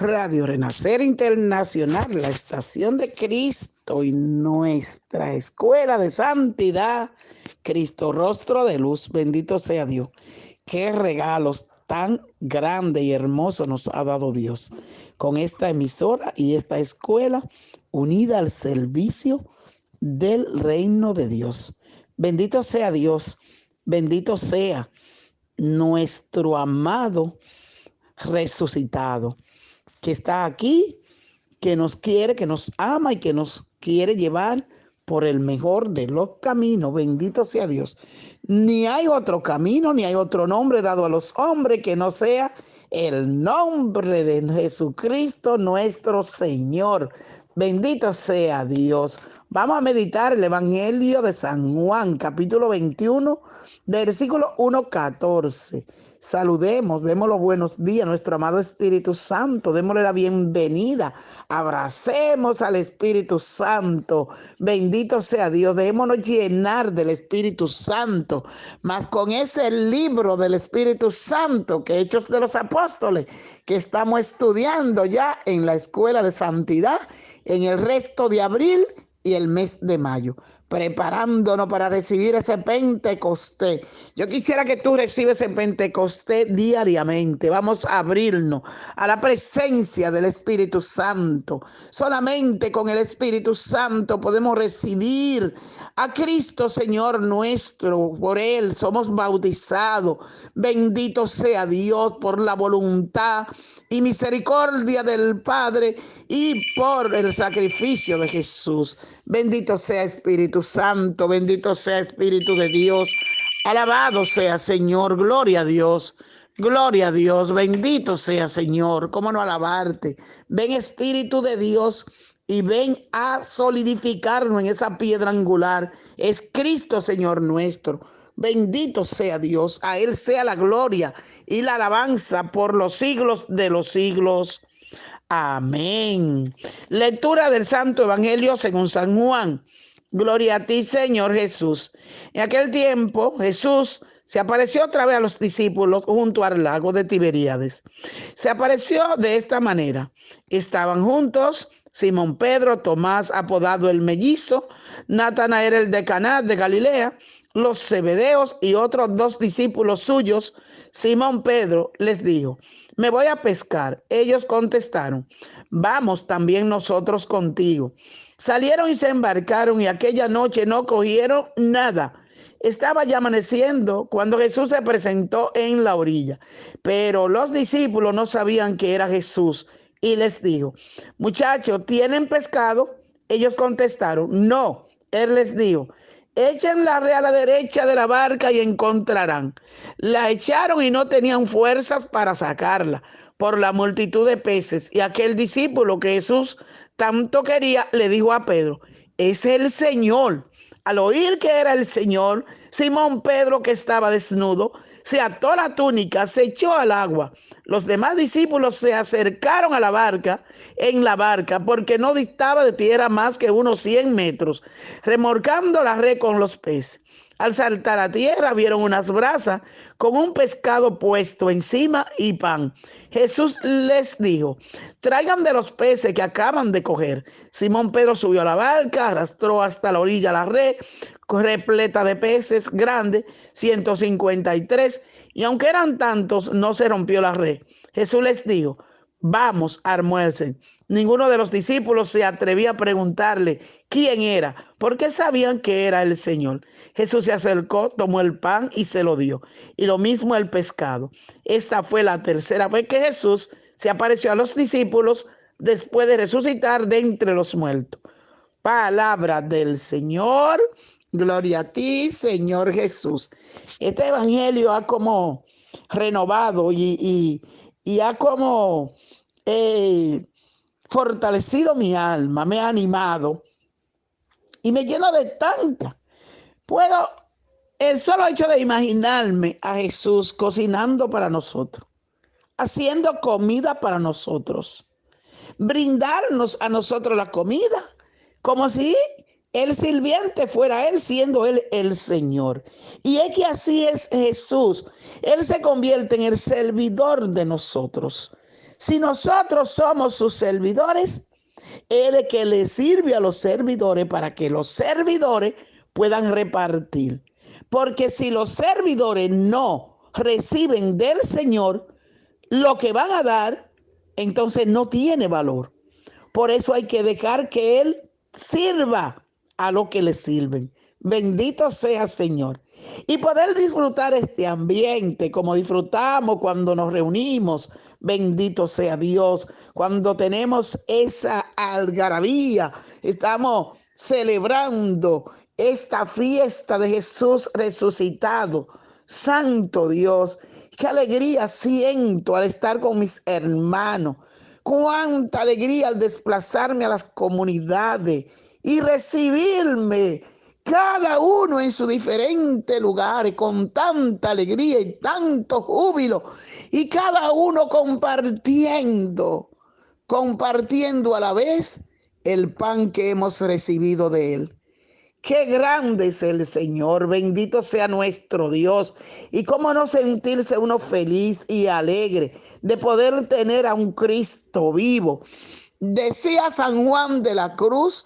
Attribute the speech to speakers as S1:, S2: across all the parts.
S1: Radio Renacer Internacional, la estación de Cristo y nuestra escuela de santidad, Cristo rostro de luz, bendito sea Dios. Qué regalos tan grande y hermoso nos ha dado Dios con esta emisora y esta escuela unida al servicio del reino de Dios. Bendito sea Dios, bendito sea nuestro amado resucitado que está aquí, que nos quiere, que nos ama y que nos quiere llevar por el mejor de los caminos. Bendito sea Dios. Ni hay otro camino, ni hay otro nombre dado a los hombres que no sea el nombre de Jesucristo nuestro Señor. Bendito sea Dios. Vamos a meditar el Evangelio de San Juan, capítulo 21, versículo 1, 14. Saludemos, demos los buenos días a nuestro amado Espíritu Santo, démosle la bienvenida, abracemos al Espíritu Santo, bendito sea Dios, démonos llenar del Espíritu Santo, más con ese libro del Espíritu Santo que Hechos de los Apóstoles, que estamos estudiando ya en la Escuela de Santidad en el resto de abril el mes de mayo preparándonos para recibir ese Pentecostés. Yo quisiera que tú recibes ese Pentecostés diariamente. Vamos a abrirnos a la presencia del Espíritu Santo. Solamente con el Espíritu Santo podemos recibir a Cristo Señor nuestro. Por Él somos bautizados. Bendito sea Dios por la voluntad y misericordia del Padre y por el sacrificio de Jesús. Bendito sea Espíritu Santo, bendito sea Espíritu de Dios. Alabado sea Señor, gloria a Dios. Gloria a Dios, bendito sea Señor, cómo no alabarte. Ven Espíritu de Dios y ven a solidificarnos en esa piedra angular. Es Cristo Señor nuestro. Bendito sea Dios, a Él sea la gloria y la alabanza por los siglos de los siglos. Amén. Lectura del Santo Evangelio según San Juan. Gloria a ti, Señor Jesús. En aquel tiempo Jesús se apareció otra vez a los discípulos junto al lago de Tiberíades. Se apareció de esta manera. Estaban juntos Simón Pedro, Tomás apodado el mellizo, Natanael el de Caná de Galilea, los Zebedeos y otros dos discípulos suyos, Simón Pedro les dijo, me voy a pescar. Ellos contestaron, vamos también nosotros contigo. Salieron y se embarcaron y aquella noche no cogieron nada. Estaba ya amaneciendo cuando Jesús se presentó en la orilla, pero los discípulos no sabían que era Jesús y les dijo, muchachos, ¿tienen pescado? Ellos contestaron, no. Él les dijo, Echen la red a la derecha de la barca y encontrarán. La echaron y no tenían fuerzas para sacarla por la multitud de peces. Y aquel discípulo que Jesús tanto quería le dijo a Pedro, es el Señor. Al oír que era el Señor, Simón Pedro, que estaba desnudo, se ató la túnica, se echó al agua. Los demás discípulos se acercaron a la barca, en la barca, porque no distaba de tierra más que unos 100 metros, remorcando la red con los peces. Al saltar a tierra vieron unas brasas con un pescado puesto encima y pan. Jesús les dijo, traigan de los peces que acaban de coger. Simón Pedro subió a la barca, arrastró hasta la orilla la red, repleta de peces grandes, 153, y aunque eran tantos, no se rompió la red. Jesús les dijo, vamos, almuercen. Ninguno de los discípulos se atrevía a preguntarle quién era, porque sabían que era el Señor. Jesús se acercó, tomó el pan y se lo dio, y lo mismo el pescado. Esta fue la tercera vez que Jesús se apareció a los discípulos después de resucitar de entre los muertos. Palabra del Señor. Gloria a ti, Señor Jesús. Este evangelio ha como renovado y, ha como eh, fortalecido mi alma, me ha animado y me llena de tanta. Puedo, el solo hecho de imaginarme a Jesús cocinando para nosotros, haciendo comida para nosotros, brindarnos a nosotros la comida, como si el sirviente fuera él siendo él el Señor. Y es que así es Jesús. Él se convierte en el servidor de nosotros. Si nosotros somos sus servidores, Él es que le sirve a los servidores para que los servidores puedan repartir. Porque si los servidores no reciben del Señor lo que van a dar, entonces no tiene valor. Por eso hay que dejar que Él sirva a lo que le sirven. Bendito sea Señor. Y poder disfrutar este ambiente como disfrutamos cuando nos reunimos. Bendito sea Dios. Cuando tenemos esa algarabía, estamos celebrando esta fiesta de Jesús resucitado. Santo Dios, qué alegría siento al estar con mis hermanos. Cuánta alegría al desplazarme a las comunidades y recibirme cada uno en su diferente lugar con tanta alegría y tanto júbilo y cada uno compartiendo, compartiendo a la vez el pan que hemos recibido de él. Qué grande es el Señor, bendito sea nuestro Dios. Y cómo no sentirse uno feliz y alegre de poder tener a un Cristo vivo. Decía San Juan de la Cruz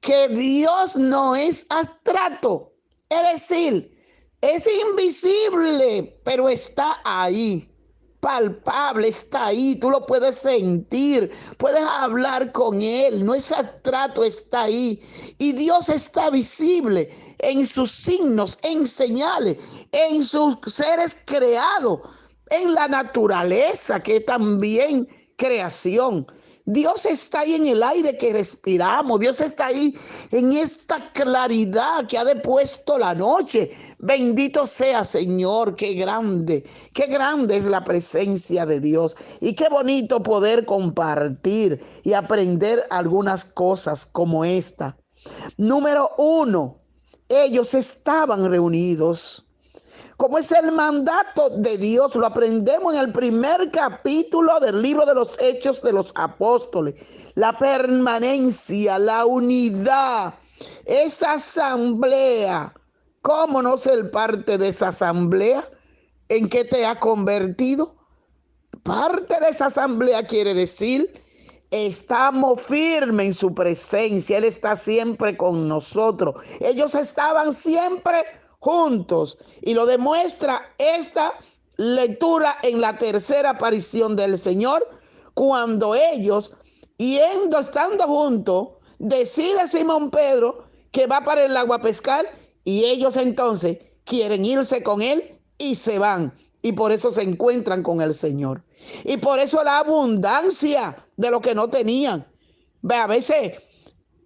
S1: que Dios no es abstracto, es decir, es invisible, pero está ahí palpable, está ahí, tú lo puedes sentir, puedes hablar con Él, no es abstracto, está ahí. Y Dios está visible en sus signos, en señales, en sus seres creados, en la naturaleza que también creación. Dios está ahí en el aire que respiramos. Dios está ahí en esta claridad que ha depuesto la noche. Bendito sea Señor, qué grande, qué grande es la presencia de Dios. Y qué bonito poder compartir y aprender algunas cosas como esta. Número uno, ellos estaban reunidos como es el mandato de Dios. Lo aprendemos en el primer capítulo del libro de los Hechos de los Apóstoles. La permanencia, la unidad, esa asamblea. ¿Cómo no ser parte de esa asamblea? ¿En qué te ha convertido? Parte de esa asamblea quiere decir, estamos firmes en su presencia. Él está siempre con nosotros. Ellos estaban siempre juntos. Y lo demuestra esta lectura en la tercera aparición del Señor, cuando ellos, yendo, estando juntos, decide Simón Pedro que va para el agua a pescar y ellos entonces quieren irse con él y se van. Y por eso se encuentran con el Señor. Y por eso la abundancia de lo que no tenían. Ve, a veces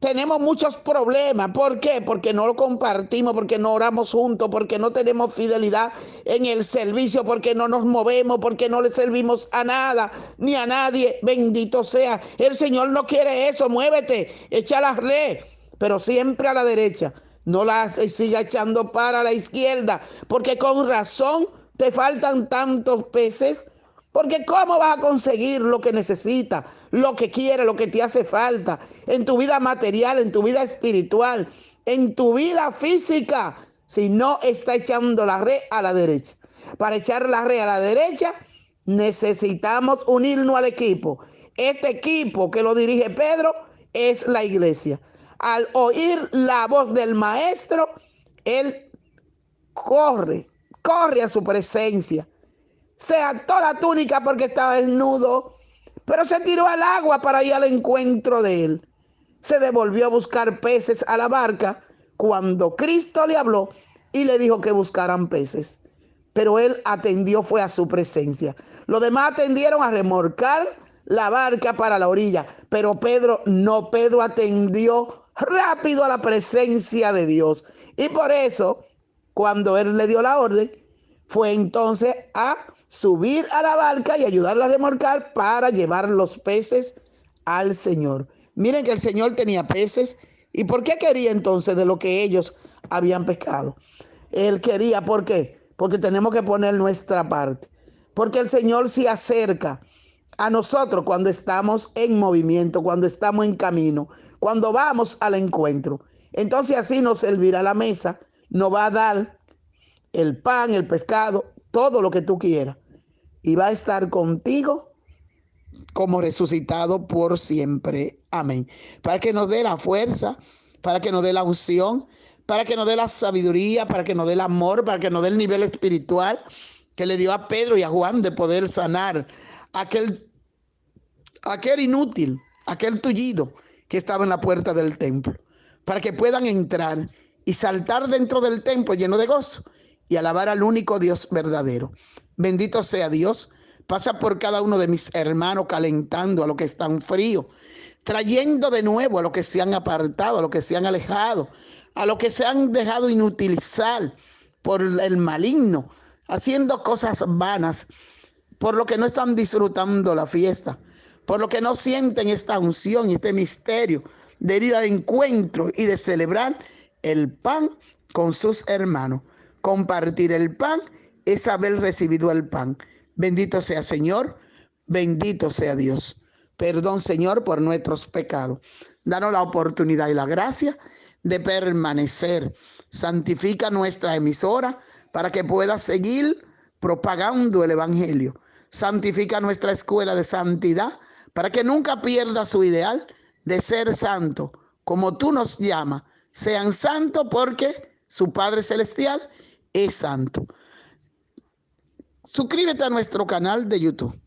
S1: tenemos muchos problemas. ¿Por qué? Porque no lo compartimos, porque no oramos juntos, porque no tenemos fidelidad en el servicio, porque no nos movemos, porque no le servimos a nada ni a nadie. Bendito sea. El Señor no quiere eso. Muévete, echa la red, pero siempre a la derecha. No la siga echando para la izquierda, porque con razón te faltan tantos peces porque ¿cómo vas a conseguir lo que necesitas, lo que quieres, lo que te hace falta en tu vida material, en tu vida espiritual, en tu vida física, si no está echando la red a la derecha? Para echar la red a la derecha, necesitamos unirnos al equipo. Este equipo que lo dirige Pedro es la iglesia. Al oír la voz del maestro, él corre, corre a su presencia se ató la túnica porque estaba desnudo, pero se tiró al agua para ir al encuentro de él. Se devolvió a buscar peces a la barca cuando Cristo le habló y le dijo que buscaran peces. Pero él atendió, fue a su presencia. Los demás atendieron a remorcar la barca para la orilla, pero Pedro no, Pedro atendió rápido a la presencia de Dios. Y por eso, cuando él le dio la orden, fue entonces a subir a la barca y ayudarla a remolcar para llevar los peces al Señor. Miren que el Señor tenía peces. ¿Y por qué quería entonces de lo que ellos habían pescado? Él quería, ¿por qué? Porque tenemos que poner nuestra parte. Porque el Señor se acerca a nosotros cuando estamos en movimiento, cuando estamos en camino, cuando vamos al encuentro. Entonces así nos servirá la mesa, nos va a dar el pan, el pescado, todo lo que tú quieras y va a estar contigo como resucitado por siempre. Amén. Para que nos dé la fuerza, para que nos dé la unción, para que nos dé la sabiduría, para que nos dé el amor, para que nos dé el nivel espiritual que le dio a Pedro y a Juan de poder sanar aquel, aquel inútil, aquel tullido que estaba en la puerta del templo, para que puedan entrar y saltar dentro del templo lleno de gozo y alabar al único Dios verdadero. Bendito sea Dios. Pasa por cada uno de mis hermanos calentando a los que están fríos, trayendo de nuevo a los que se han apartado, a los que se han alejado, a los que se han dejado inutilizar por el maligno, haciendo cosas vanas, por lo que no están disfrutando la fiesta, por lo que no sienten esta unción y este misterio de ir al encuentro y de celebrar el pan con sus hermanos. Compartir el pan es haber recibido el pan. Bendito sea Señor, bendito sea Dios. Perdón Señor por nuestros pecados. Danos la oportunidad y la gracia de permanecer. Santifica nuestra emisora para que pueda seguir propagando el Evangelio. Santifica nuestra escuela de santidad para que nunca pierda su ideal de ser santo, como tú nos llamas. Sean santos porque su Padre Celestial es santo. Suscríbete a nuestro canal de YouTube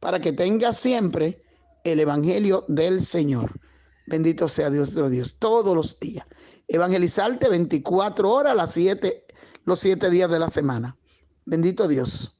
S1: para que tengas siempre el Evangelio del Señor. Bendito sea Dios, Dios, todos los días. Evangelizarte 24 horas, las 7, los 7 días de la semana. Bendito Dios.